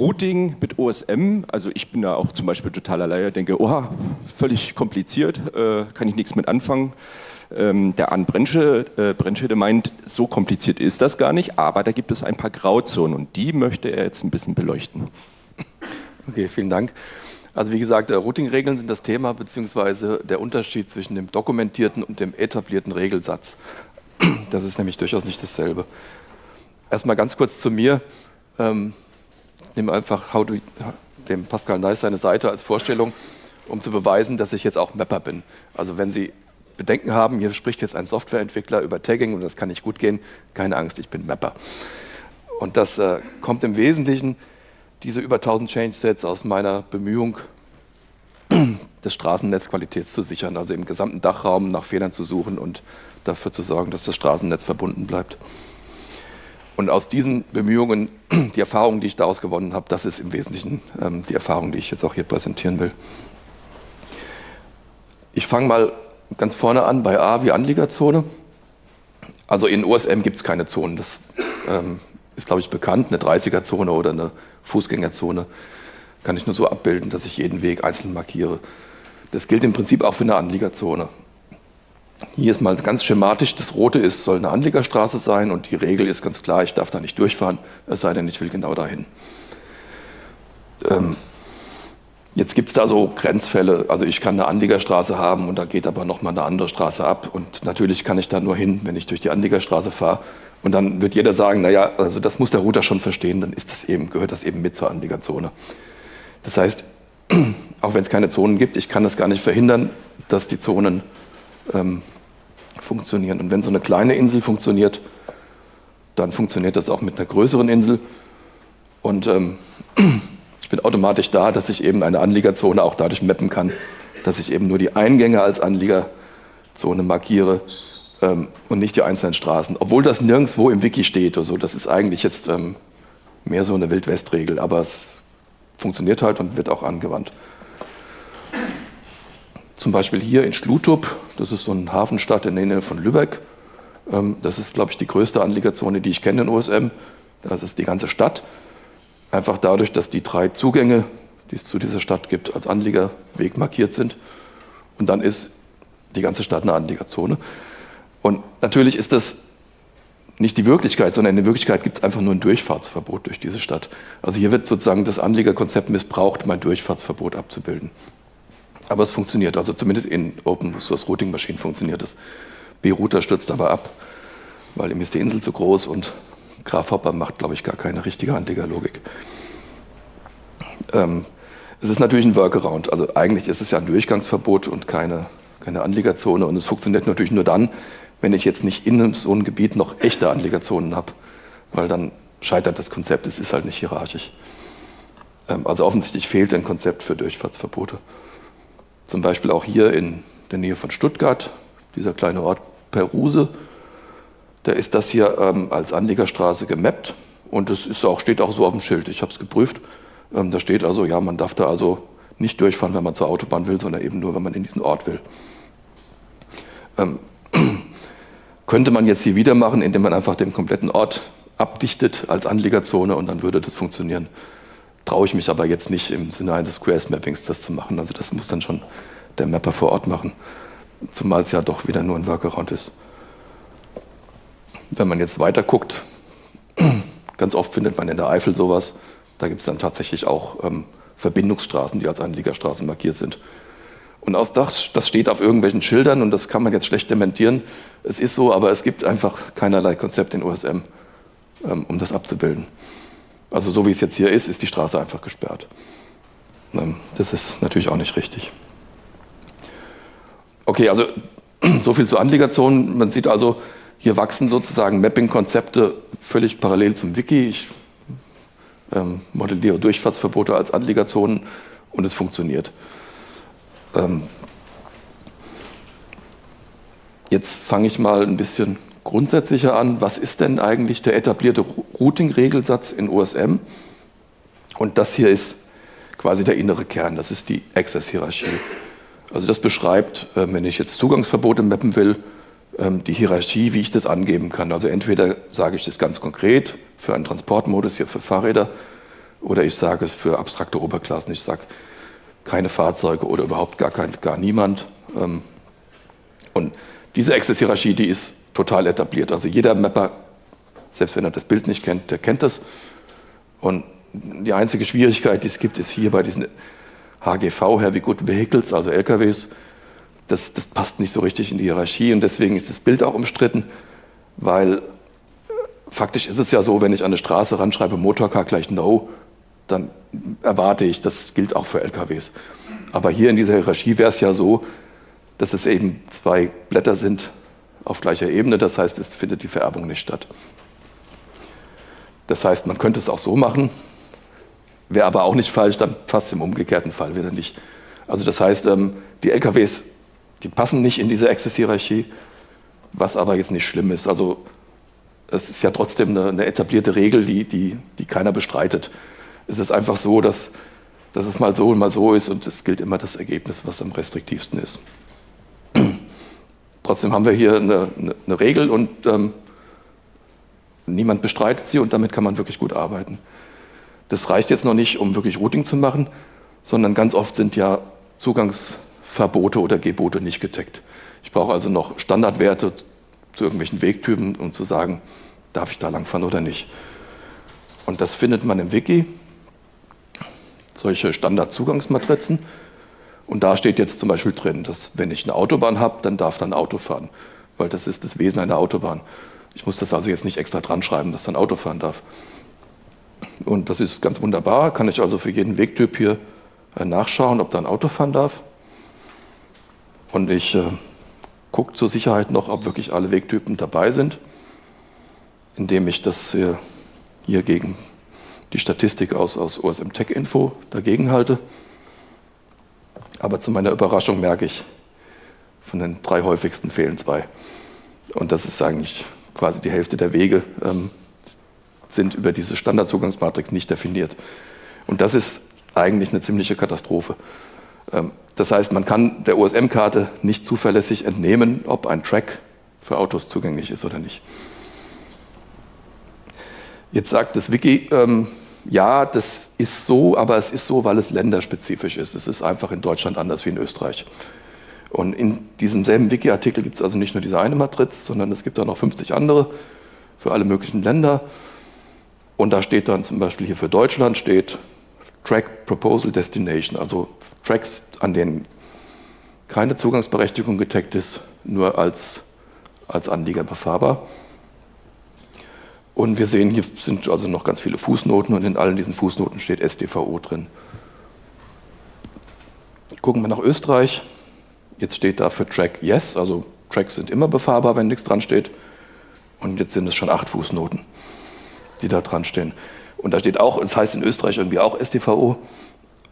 Routing mit OSM, also ich bin da auch zum Beispiel totaler Laie, denke, oh, völlig kompliziert, äh, kann ich nichts mit anfangen. Ähm, der Arndt Brennschede, äh, Brennschede meint, so kompliziert ist das gar nicht, aber da gibt es ein paar Grauzonen und die möchte er jetzt ein bisschen beleuchten. Okay, vielen Dank. Also wie gesagt, Routing-Regeln sind das Thema, beziehungsweise der Unterschied zwischen dem dokumentierten und dem etablierten Regelsatz. Das ist nämlich durchaus nicht dasselbe. Erstmal ganz kurz zu mir. Ähm, nehme einfach how do, dem Pascal Neis seine Seite als Vorstellung, um zu beweisen, dass ich jetzt auch Mapper bin. Also wenn Sie Bedenken haben, hier spricht jetzt ein Softwareentwickler über Tagging und das kann nicht gut gehen, keine Angst, ich bin Mapper. Und das äh, kommt im Wesentlichen, diese über 1000 Change-Sets aus meiner Bemühung, des Straßennetzqualitäts zu sichern, also im gesamten Dachraum nach Fehlern zu suchen und dafür zu sorgen, dass das Straßennetz verbunden bleibt. Und aus diesen Bemühungen, die Erfahrungen, die ich daraus gewonnen habe, das ist im Wesentlichen ähm, die Erfahrung, die ich jetzt auch hier präsentieren will. Ich fange mal ganz vorne an bei A wie Anliegerzone. Also in OSM gibt es keine Zonen. Das ähm, ist, glaube ich, bekannt. Eine 30er-Zone oder eine Fußgängerzone kann ich nur so abbilden, dass ich jeden Weg einzeln markiere. Das gilt im Prinzip auch für eine Anliegerzone. Hier ist mal ganz schematisch, das Rote ist, soll eine Anliegerstraße sein und die Regel ist ganz klar, ich darf da nicht durchfahren, es sei denn, ich will genau dahin. Ähm, jetzt gibt es da so Grenzfälle, also ich kann eine Anliegerstraße haben und da geht aber nochmal eine andere Straße ab und natürlich kann ich da nur hin, wenn ich durch die Anliegerstraße fahre und dann wird jeder sagen, naja, also das muss der Router schon verstehen, dann ist das eben, gehört das eben mit zur Anliegerzone. Das heißt, auch wenn es keine Zonen gibt, ich kann das gar nicht verhindern, dass die Zonen ähm, funktionieren. Und wenn so eine kleine Insel funktioniert, dann funktioniert das auch mit einer größeren Insel. Und ähm, ich bin automatisch da, dass ich eben eine Anliegerzone auch dadurch mappen kann, dass ich eben nur die Eingänge als Anliegerzone markiere ähm, und nicht die einzelnen Straßen. Obwohl das nirgendwo im Wiki steht. Also das ist eigentlich jetzt ähm, mehr so eine Wild-West-Regel, aber es funktioniert halt und wird auch angewandt. Zum Beispiel hier in Schlutub, das ist so eine Hafenstadt in der Nähe von Lübeck. Ähm, das ist, glaube ich, die größte Anliegerzone, die ich kenne in OSM. Das ist die ganze Stadt. Einfach dadurch, dass die drei Zugänge, die es zu dieser Stadt gibt, als Anliegerweg markiert sind. Und dann ist die ganze Stadt eine Anliegerzone. Und natürlich ist das nicht die Wirklichkeit, sondern in der Wirklichkeit gibt es einfach nur ein Durchfahrtsverbot durch diese Stadt. Also hier wird sozusagen das Anliegerkonzept missbraucht, um ein Durchfahrtsverbot abzubilden. Aber es funktioniert, also zumindest in Open Source Routing Maschinen funktioniert es. B-Router stürzt aber ab, weil ihm ist die Insel zu groß und Graph Hopper macht, glaube ich, gar keine richtige Anlegerlogik. Ähm, es ist natürlich ein Workaround, also eigentlich ist es ja ein Durchgangsverbot und keine, keine Anliegerzone und es funktioniert natürlich nur dann, wenn ich jetzt nicht in so einem Gebiet noch echte Anliegerzonen habe, weil dann scheitert das Konzept, es ist halt nicht hierarchisch. Ähm, also offensichtlich fehlt ein Konzept für Durchfahrtsverbote. Zum Beispiel auch hier in der Nähe von Stuttgart, dieser kleine Ort Peruse. Da ist das hier ähm, als Anliegerstraße gemappt und es ist auch, steht auch so auf dem Schild. Ich habe es geprüft. Ähm, da steht also, ja, man darf da also nicht durchfahren, wenn man zur Autobahn will, sondern eben nur, wenn man in diesen Ort will. Ähm, könnte man jetzt hier wieder machen, indem man einfach den kompletten Ort abdichtet als Anliegerzone und dann würde das funktionieren traue ich mich aber jetzt nicht im Sinne eines QS-Mappings das zu machen. Also das muss dann schon der Mapper vor Ort machen, zumal es ja doch wieder nur ein Workaround ist. Wenn man jetzt weiter guckt, ganz oft findet man in der Eifel sowas, da gibt es dann tatsächlich auch ähm, Verbindungsstraßen, die als Anliegerstraßen markiert sind. Und aus das, das steht auf irgendwelchen Schildern und das kann man jetzt schlecht dementieren. Es ist so, aber es gibt einfach keinerlei Konzept in OSM, ähm, um das abzubilden. Also so wie es jetzt hier ist, ist die Straße einfach gesperrt. Ähm, das ist natürlich auch nicht richtig. Okay, also so viel zu Anliegerzonen. Man sieht also, hier wachsen sozusagen Mapping-Konzepte völlig parallel zum Wiki. Ich ähm, modelliere Durchfahrtsverbote als Anliegerzonen und es funktioniert. Ähm, jetzt fange ich mal ein bisschen grundsätzlicher an, was ist denn eigentlich der etablierte Routing-Regelsatz in OSM? Und das hier ist quasi der innere Kern, das ist die Access-Hierarchie. Also das beschreibt, ähm, wenn ich jetzt Zugangsverbote mappen will, ähm, die Hierarchie, wie ich das angeben kann. Also entweder sage ich das ganz konkret für einen Transportmodus hier für Fahrräder, Oder ich sage es für abstrakte Oberklassen, ich sage keine Fahrzeuge oder überhaupt gar, kein, gar niemand. Ähm, und diese Access-Hierarchie, die ist total etabliert. Also jeder Mapper, selbst wenn er das Bild nicht kennt, der kennt das. Und die einzige Schwierigkeit, die es gibt, ist hier bei diesen HGV, Heavy Good Vehicles, also LKWs, das, das passt nicht so richtig in die Hierarchie und deswegen ist das Bild auch umstritten, weil faktisch ist es ja so, wenn ich an eine Straße ranschreibe, Motorcar gleich No, dann erwarte ich, das gilt auch für LKWs. Aber hier in dieser Hierarchie wäre es ja so, dass es eben zwei Blätter sind auf gleicher Ebene, das heißt, es findet die Vererbung nicht statt. Das heißt, man könnte es auch so machen, wäre aber auch nicht falsch, dann fast im umgekehrten Fall wieder nicht. Also das heißt, ähm, die LKWs, die passen nicht in diese Access-Hierarchie, was aber jetzt nicht schlimm ist. Also es ist ja trotzdem eine, eine etablierte Regel, die, die, die keiner bestreitet. Es ist einfach so, dass, dass es mal so und mal so ist und es gilt immer das Ergebnis, was am restriktivsten ist. Trotzdem haben wir hier eine, eine, Regel und ähm, niemand bestreitet sie und damit kann man wirklich gut arbeiten. Das reicht jetzt noch nicht, um wirklich Routing zu machen, sondern ganz oft sind ja Zugangsverbote oder Gebote nicht getaggt. Ich brauche also noch Standardwerte zu irgendwelchen Wegtypen, um zu sagen, darf ich da langfahren oder nicht. Und das findet man im Wiki, solche Standardzugangsmatrizen. Und da steht jetzt zum Beispiel drin, dass wenn ich eine Autobahn habe, dann darf da ein Auto fahren, weil das ist das Wesen einer Autobahn. Ich muss das also jetzt nicht extra dran schreiben, dass da ein Auto fahren darf. Und das ist ganz wunderbar, kann ich also für jeden Wegtyp hier äh, nachschauen, ob da ein Auto fahren darf. Und ich äh, gucke zur Sicherheit noch, ob wirklich alle Wegtypen dabei sind, indem ich das hier, hier gegen die Statistik aus, aus OSM Tech Info dagegen halte. Aber zu meiner Überraschung merke ich, von den drei häufigsten fehlen zwei. Und das ist eigentlich quasi die Hälfte der Wege, ähm, sind über diese Standardzugangsmatrix nicht definiert. Und das ist eigentlich eine ziemliche Katastrophe. Ähm, das heißt, man kann der OSM-Karte nicht zuverlässig entnehmen, ob ein Track für Autos zugänglich ist oder nicht. Jetzt sagt das Wiki, ähm, ja, das ist so, aber es ist so, weil es länderspezifisch ist. Es ist einfach in Deutschland anders wie in Österreich. Und in diesem selben Wiki-Artikel gibt es also nicht nur diese eine Matriz, sondern es gibt auch noch 50 andere für alle möglichen Länder. Und da steht dann zum Beispiel hier für Deutschland steht Track Proposal Destination, also Tracks, an denen keine Zugangsberechtigung getaggt ist, nur als, als Anlieger befahrbar. Und wir sehen, hier sind also noch ganz viele Fußnoten und in allen diesen Fußnoten steht SDVO drin. Gucken wir nach Österreich. Jetzt steht da für Track Yes, also Tracks sind immer befahrbar, wenn nichts dran steht. Und jetzt sind es schon acht Fußnoten die da dran stehen. Und da steht auch, es das heißt in Österreich irgendwie auch STVO.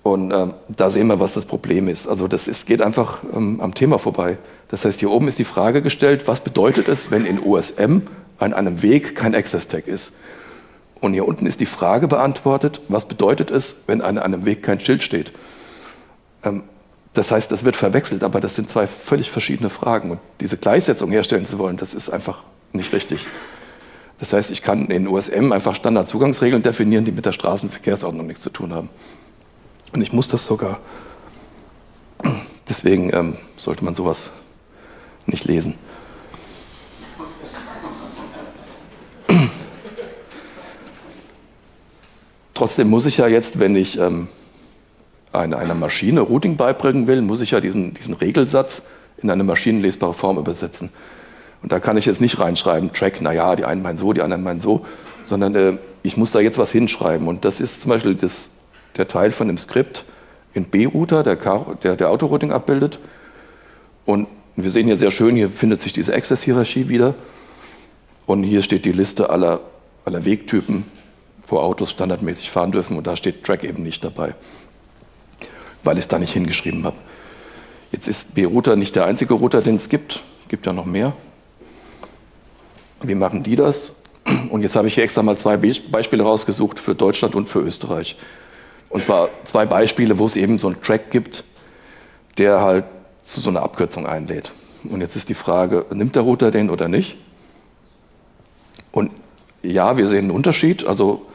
Und ähm, da sehen wir, was das Problem ist. Also das ist, geht einfach ähm, am Thema vorbei. Das heißt, hier oben ist die Frage gestellt, was bedeutet es, wenn in OSM an einem Weg kein Access-Tag ist? Und hier unten ist die Frage beantwortet, was bedeutet es, wenn an einem Weg kein Schild steht? Ähm, das heißt, das wird verwechselt, aber das sind zwei völlig verschiedene Fragen. Und diese Gleichsetzung herstellen zu wollen, das ist einfach nicht richtig. Das heißt, ich kann in USM einfach Standardzugangsregeln definieren, die mit der Straßenverkehrsordnung nichts zu tun haben. Und ich muss das sogar. Deswegen ähm, sollte man sowas nicht lesen. Trotzdem muss ich ja jetzt, wenn ich ähm, einer, Maschine Routing beibringen will, muss ich ja diesen, diesen Regelsatz in eine maschinenlesbare Form übersetzen. Und da kann ich jetzt nicht reinschreiben, Track, naja, die einen meinen so, die anderen meinen so, sondern äh, ich muss da jetzt was hinschreiben. Und das ist zum Beispiel das, der Teil von dem Skript in B-Router, der, der, der Autorouting abbildet. Und wir sehen hier sehr schön, hier findet sich diese Access-Hierarchie wieder. Und hier steht die Liste aller, aller Wegtypen, wo Autos standardmäßig fahren dürfen. Und da steht Track eben nicht dabei, weil ich es da nicht hingeschrieben habe. Jetzt ist B-Router nicht der einzige Router, den es gibt. Gibt ja noch mehr. Wie machen die das? Und jetzt habe ich hier extra mal zwei Beispiele rausgesucht für Deutschland und für Österreich. Und zwar zwei Beispiele, wo es eben so einen Track gibt, der halt zu so einer Abkürzung einlädt. Und jetzt ist die Frage, nimmt der Router den oder nicht? Und ja, wir sehen einen Unterschied. Also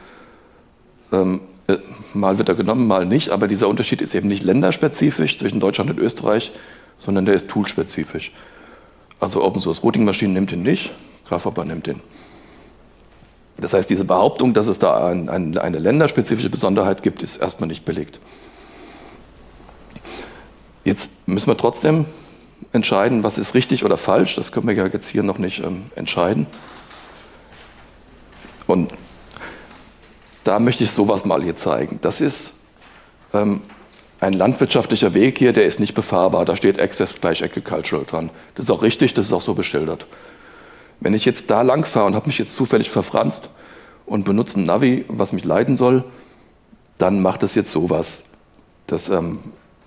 ähm, Äh, mal wird er genommen, mal nicht, aber dieser Unterschied ist eben nicht länderspezifisch zwischen Deutschland und Österreich, sondern der ist toolspezifisch. Also Open Source Routing Maschinen nimmt ihn nicht, Grafhopper nimmt ihn. Das heißt, diese Behauptung, dass es da ein, ein, eine länderspezifische Besonderheit gibt, ist erstmal nicht belegt. Jetzt müssen wir trotzdem entscheiden, was ist richtig oder falsch. Das können wir ja jetzt hier noch nicht ähm, entscheiden. Und da möchte ich sowas mal hier zeigen. Das ist ähm, ein landwirtschaftlicher Weg hier, der ist nicht befahrbar. Da steht Access gleich Agricultural dran. Das ist auch richtig, das ist auch so beschildert. Wenn ich jetzt da lang fahre und habe mich jetzt zufällig verfranst und benutze ein Navi, was mich leiten soll, dann macht das jetzt sowas. Das ähm,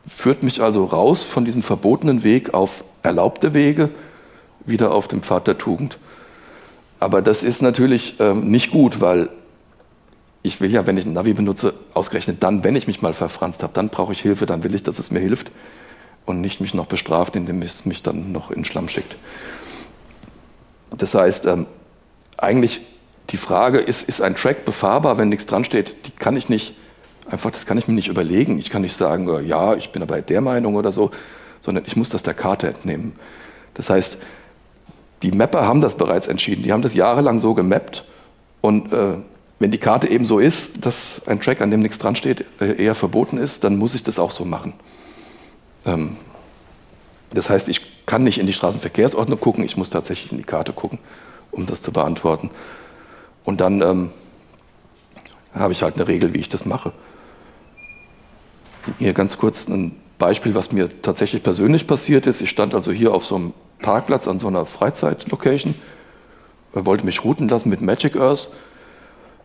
führt mich also raus von diesem verbotenen Weg auf erlaubte Wege, wieder auf dem Pfad der Tugend. Aber das ist natürlich ähm, nicht gut, weil ich will ja, wenn ich ein Navi benutze, ausgerechnet dann, wenn ich mich mal verfranst habe, dann brauche ich Hilfe, dann will ich, dass es mir hilft und nicht mich noch bestraft, indem es mich dann noch in Schlamm schickt. Das heißt, ähm, eigentlich die Frage, ist, ist ein Track befahrbar, wenn nichts dran steht, die kann ich nicht, einfach, das kann ich mir nicht überlegen. Ich kann nicht sagen, äh, ja, ich bin aber der Meinung oder so, sondern ich muss das der Karte entnehmen. Das heißt, die Mapper haben das bereits entschieden, die haben das jahrelang so gemappt und äh, wenn die Karte eben so ist, dass ein Track, an dem nichts dran steht, äh, eher verboten ist, dann muss ich das auch so machen. Ähm, das heißt, ich kann nicht in die Straßenverkehrsordnung gucken, ich muss tatsächlich in die Karte gucken, um das zu beantworten. Und dann ähm, habe ich halt eine Regel, wie ich das mache. Hier ganz kurz ein Beispiel, was mir tatsächlich persönlich passiert ist. Ich stand also hier auf so einem Parkplatz an so einer Freizeitlocation, wollte mich routen lassen mit Magic Earth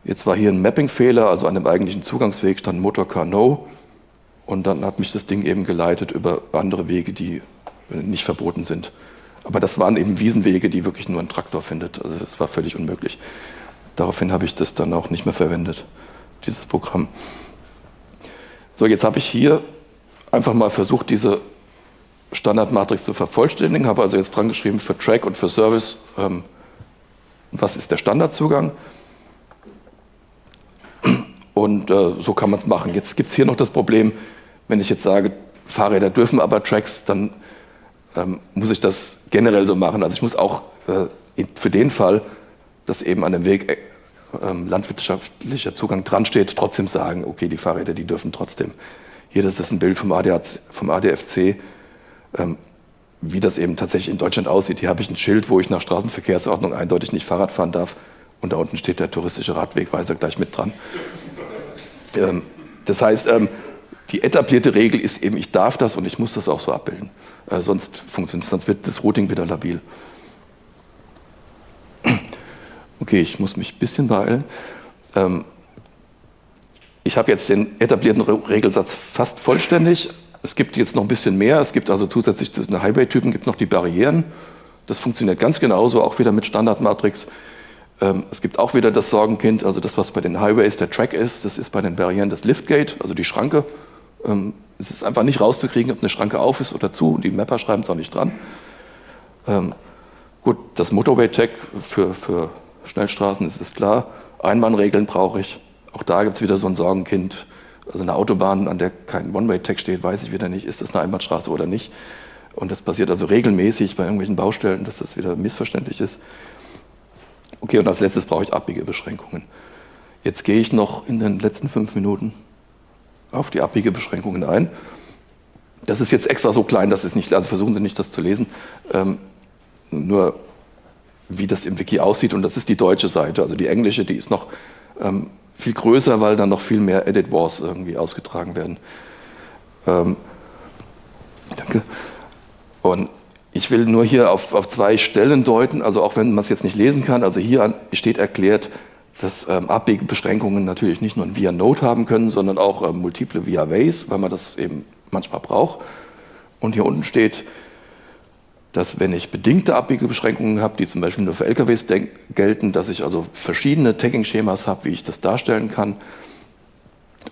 Jetzt war hier ein Mapping-Fehler, also an dem eigentlichen Zugangsweg stand Motorcar No und dann hat mich das Ding eben geleitet über andere Wege, die nicht verboten sind. Aber das waren eben Wiesenwege, die wirklich nur ein Traktor findet. Also das war völlig unmöglich. Daraufhin habe ich das dann auch nicht mehr verwendet, dieses Programm. So, jetzt habe ich hier einfach mal versucht, diese Standardmatrix zu vervollständigen, habe also jetzt dran geschrieben für Track und für Service, ähm, was ist der Standardzugang. Und äh, so kann man es machen. Jetzt gibt es hier noch das Problem, wenn ich jetzt sage, Fahrräder dürfen aber Tracks, dann ähm, muss ich das generell so machen. Also ich muss auch äh, für den Fall, dass eben an dem Weg äh, ähm, landwirtschaftlicher Zugang dran steht, trotzdem sagen, okay, die Fahrräder, die dürfen trotzdem. Hier, das ist ein Bild vom, ADAC, vom ADFC, ähm, wie das eben tatsächlich in Deutschland aussieht. Hier habe ich ein Schild, wo ich nach Straßenverkehrsordnung eindeutig nicht Fahrrad fahren darf. Und da unten steht der touristische Radwegweiser gleich mit dran. Ähm, das heißt, ähm, die etablierte Regel ist eben, ich darf das und ich muss das auch so abbilden. Äh, sonst funktioniert sonst wird das Routing wieder labil. Okay, ich muss mich ein bisschen beeilen. Ähm, ich habe jetzt den etablierten Regelsatz fast vollständig. Es gibt jetzt noch ein bisschen mehr. Es gibt also zusätzlich zu den Highway-Typen gibt noch die Barrieren. Das funktioniert ganz genauso, auch wieder mit Standardmatrix. Ähm, es gibt auch wieder das Sorgenkind, also das, was bei den Highways der Track ist, das ist bei den Barrieren das Liftgate, also die Schranke. Ähm, es ist einfach nicht rauszukriegen, ob eine Schranke auf ist oder zu. Die Mapper schreiben es auch nicht dran. Ähm, gut, das Motorway-Tag für, für Schnellstraßen ist es klar. Einmannregeln brauche ich. Auch da gibt es wieder so ein Sorgenkind. Also eine Autobahn, an der kein One-Way-Tag steht, weiß ich wieder nicht, ist das eine Einbahnstraße oder nicht. Und das passiert also regelmäßig bei irgendwelchen Baustellen, dass das wieder missverständlich ist. Okay, und als letztes brauche ich Abbiegebeschränkungen. Jetzt gehe ich noch in den letzten fünf Minuten auf die Abbiegebeschränkungen ein. Das ist jetzt extra so klein, dass es nicht, also versuchen Sie nicht, das zu lesen. Ähm, nur wie das im Wiki aussieht, und das ist die deutsche Seite. Also die englische, die ist noch ähm, viel größer, weil dann noch viel mehr Edit Wars irgendwie ausgetragen werden. Ähm, danke. Und ich will nur hier auf, auf zwei Stellen deuten, also auch wenn man es jetzt nicht lesen kann, also hier steht erklärt, dass ähm, Abbiegebeschränkungen natürlich nicht nur ein Via-Node haben können, sondern auch ähm, multiple Via-Ways, weil man das eben manchmal braucht. Und hier unten steht, dass wenn ich bedingte Abbiegebeschränkungen habe, die zum Beispiel nur für LKWs gelten, dass ich also verschiedene Tagging-Schemas habe, wie ich das darstellen kann,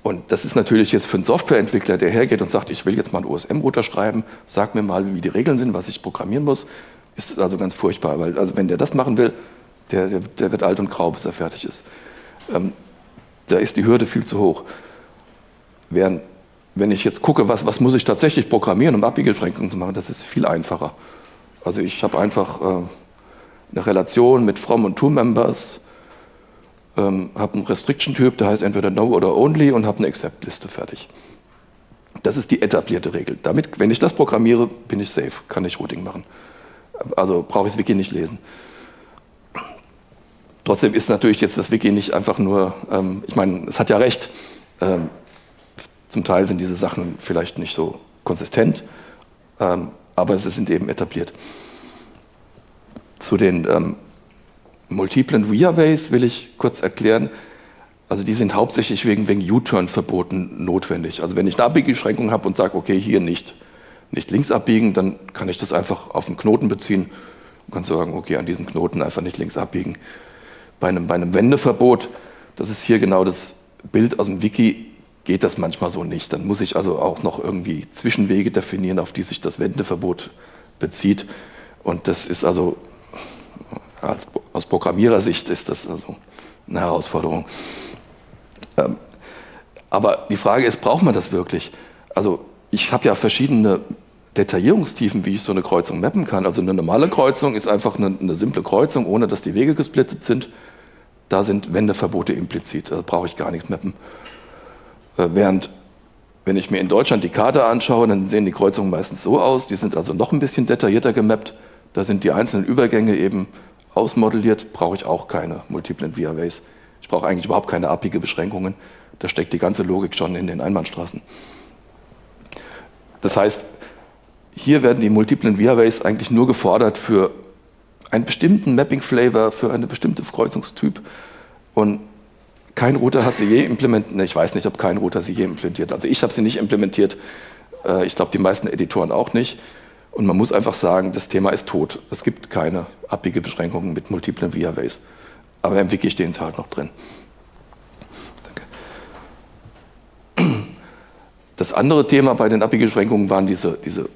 und das ist natürlich jetzt für einen Softwareentwickler, der hergeht und sagt, ich will jetzt mal einen OSM-Router schreiben, sag mir mal, wie die Regeln sind, was ich programmieren muss, ist also ganz furchtbar, weil also wenn der das machen will, der, der, der wird alt und grau, bis er fertig ist. Ähm, da ist die Hürde viel zu hoch. Während, wenn ich jetzt gucke, was, was muss ich tatsächlich programmieren, um Abbiegebeschränkungen zu machen, das ist viel einfacher. Also ich habe einfach äh, eine Relation mit From und To-Members, ähm, habe einen Restriction-Typ, der heißt entweder No oder Only und habe eine Accept-Liste fertig. Das ist die etablierte Regel. Damit, wenn ich das programmiere, bin ich safe, kann ich Routing machen. Also brauche ich das Wiki nicht lesen. Trotzdem ist natürlich jetzt das Wiki nicht einfach nur, ähm, ich meine, es hat ja recht, ähm, zum Teil sind diese Sachen vielleicht nicht so konsistent, ähm, aber sie sind eben etabliert. Zu den ähm, multiplen Rearways will ich kurz erklären, also die sind hauptsächlich wegen, wegen U-Turn-Verboten notwendig. Also wenn ich eine Abbiegebeschränkung habe und sage, okay, hier nicht, nicht links abbiegen, dann kann ich das einfach auf einen Knoten beziehen und kann sagen, okay, an diesem Knoten einfach nicht links abbiegen. Bei einem, bei einem Wendeverbot, das ist hier genau das Bild aus dem Wiki, geht das manchmal so nicht. Dann muss ich also auch noch irgendwie Zwischenwege definieren, auf die sich das Wendeverbot bezieht. Und das ist also, als, aus Programmierersicht ist das also eine Herausforderung. Ähm, aber die Frage ist, braucht man das wirklich? Also ich habe ja verschiedene Detaillierungstiefen, wie ich so eine Kreuzung mappen kann. Also eine normale Kreuzung ist einfach eine, eine simple Kreuzung, ohne dass die Wege gesplittet sind. Da sind Wendeverbote implizit, da brauche ich gar nichts mappen. Äh, während, wenn ich mir in Deutschland die Karte anschaue, dann sehen die Kreuzungen meistens so aus, die sind also noch ein bisschen detaillierter gemappt. Da sind die einzelnen Übergänge eben ausmodelliert, brauche ich auch keine multiplen Via-Ways. Ich brauche eigentlich überhaupt keine abige Beschränkungen. Da steckt die ganze Logik schon in den Einbahnstraßen. Das heißt, hier werden die multiplen Via-Ways eigentlich nur gefordert für einen bestimmten Mapping-Flavor, für eine bestimmte Kreuzungstyp. Und kein Router hat sie je implementiert. Ich weiß nicht, ob kein Router sie je implementiert. Also ich habe sie nicht implementiert. Äh, ich glaube, die meisten Editoren auch nicht. Und man muss einfach sagen, das Thema ist tot. Es gibt keine abbiege Beschränkungen mit multiplen Via-Ways. Aber im Wiki stehen sie halt noch drin. Danke. Das andere Thema bei den Abbiegebeschränkungen waren diese, diese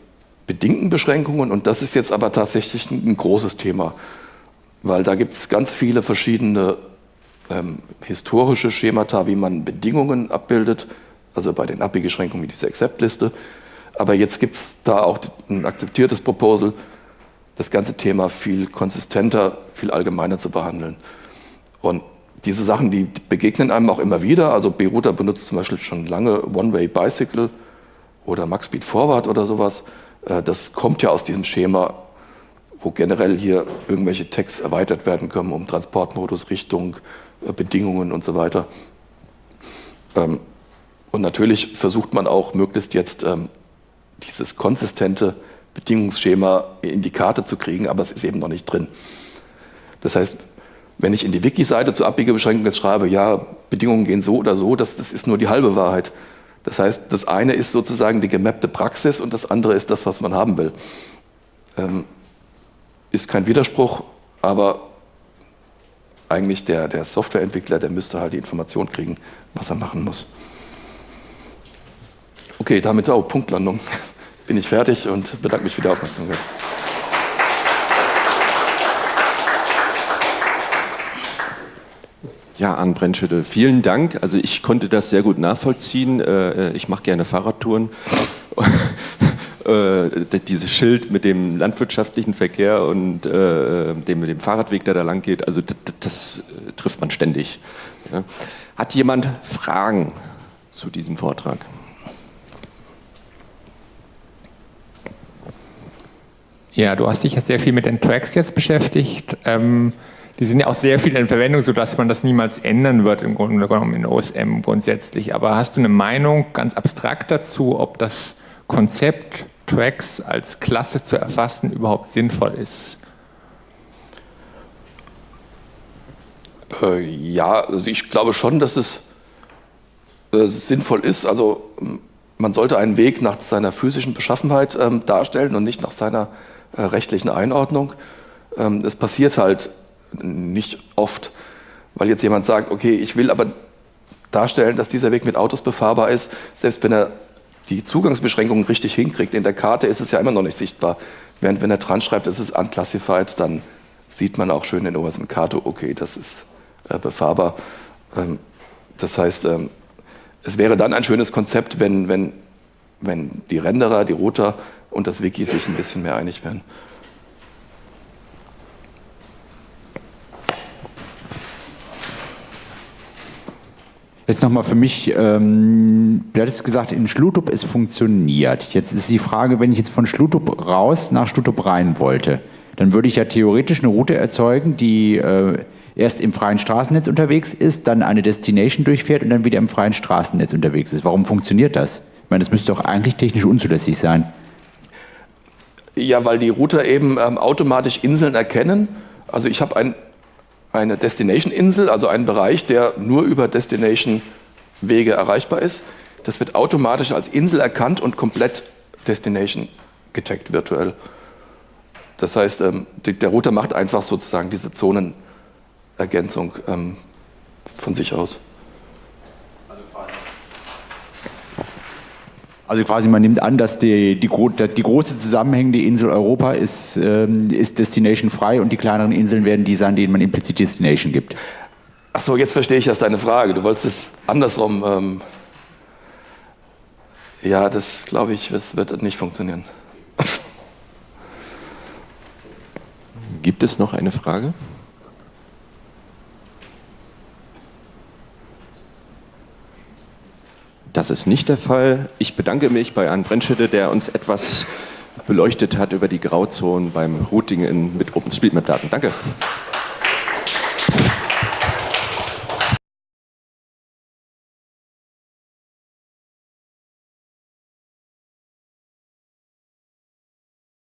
bedingten Beschränkungen und das ist jetzt aber tatsächlich ein, großes Thema, weil da gibt es ganz viele verschiedene ähm, historische Schemata, wie man Bedingungen abbildet, also bei den Abbiegeschränkungen diese Accept-Liste. Aber jetzt gibt es da auch ein akzeptiertes Proposal, das ganze Thema viel konsistenter, viel allgemeiner zu behandeln. Und diese Sachen, die begegnen einem auch immer wieder. Also Beruta benutzt zum Beispiel schon lange One-Way Bicycle oder Max Speed Forward oder sowas. Äh, das kommt ja aus diesem Schema, wo generell hier irgendwelche Tags erweitert werden können um Transportmodus, Richtung, äh, Bedingungen und so weiter. Ähm, und natürlich versucht man auch möglichst jetzt ähm, dieses konsistente Bedingungsschema in die Karte zu kriegen, aber es ist eben noch nicht drin. Das heißt, wenn ich in die Wiki-Seite zur Abbiegebeschränkung jetzt schreibe, ja, Bedingungen gehen so oder so, das, das ist nur die halbe Wahrheit. Das heißt, das eine ist sozusagen die gemappte Praxis und das andere ist das, was man haben will. Ähm, ist kein Widerspruch, aber eigentlich der, der Softwareentwickler, der müsste halt die Information kriegen, was er machen muss. Okay, damit auch Punktlandung. Bin ich fertig und bedanke mich für die Aufmerksamkeit. Ja, Arne Brennschütte, vielen Dank. Also ich konnte das sehr gut nachvollziehen. Äh, ich mache gerne Fahrradtouren. Äh, dieses Schild mit dem landwirtschaftlichen Verkehr und äh, dem, dem Fahrradweg, der da lang geht, also das trifft man ständig. Hat jemand Fragen zu diesem Vortrag? Ja, du hast dich jetzt sehr viel mit den Tracks jetzt beschäftigt. Ähm, die sind ja auch sehr viel in Verwendung, sodass man das niemals ändern wird, im Grunde genommen in OSM grundsätzlich. Aber hast du eine Meinung ganz abstrakt dazu, ob das Konzept Tracks als Klasse zu erfassen überhaupt sinnvoll ist? Äh, ja, also ich glaube schon, dass es äh, sinnvoll ist. Also man sollte einen Weg nach seiner physischen Beschaffenheit ähm, darstellen und nicht nach seiner rechtlichen Einordnung. Ähm, es passiert halt nicht oft, weil jetzt jemand sagt, okay, ich will aber darstellen, dass dieser Weg mit Autos befahrbar ist, selbst wenn er die Zugangsbeschränkungen richtig hinkriegt. In der Karte ist es ja immer noch nicht sichtbar. Während wenn er dran schreibt, es ist unclassified, dann sieht man auch schön in der obersten Karte, okay, das ist äh, befahrbar. Ähm, das heißt, ähm, es wäre dann ein schönes Konzept, wenn, wenn, wenn die Renderer, die Router und das Wiki sich ein bisschen mehr einig wären. Jetzt nochmal für mich, ähm, du hattest gesagt, in Schlutup es funktioniert. Jetzt ist die Frage, wenn ich jetzt von Schlutup raus nach Schlutup rein wollte, dann würde ich ja theoretisch eine Route erzeugen, die äh, erst im freien Straßennetz unterwegs ist, dann eine Destination durchfährt und dann wieder im freien Straßennetz unterwegs ist. Warum funktioniert das? Ich meine, das müsste doch eigentlich technisch unzulässig sein. Ja, weil die Router eben ähm, automatisch Inseln erkennen. Also ich habe ein eine Destination-Insel, also einen Bereich, der nur über Destination-Wege erreichbar ist. Das wird automatisch als Insel erkannt und komplett Destination getaggt virtuell. Das heißt, ähm, der Router macht einfach sozusagen diese Zonenergänzung ähm, von sich aus. Also quasi man nimmt an, dass die, die, die große zusammenhängende Insel Europa ist, ähm, ist Destination frei und die kleineren Inseln werden die sein, denen man implizit Destination gibt. Ach so, jetzt verstehe ich erst deine Frage. Du wolltest es andersrum. Ähm ja, das glaube ich, das wird nicht funktionieren. Gibt es noch eine Frage? Das ist nicht der Fall. Ich bedanke mich bei Arndt Brennschütte, der uns etwas beleuchtet hat über die Grauzonen beim Routing in, mit OpenStreetMap-Daten. Danke.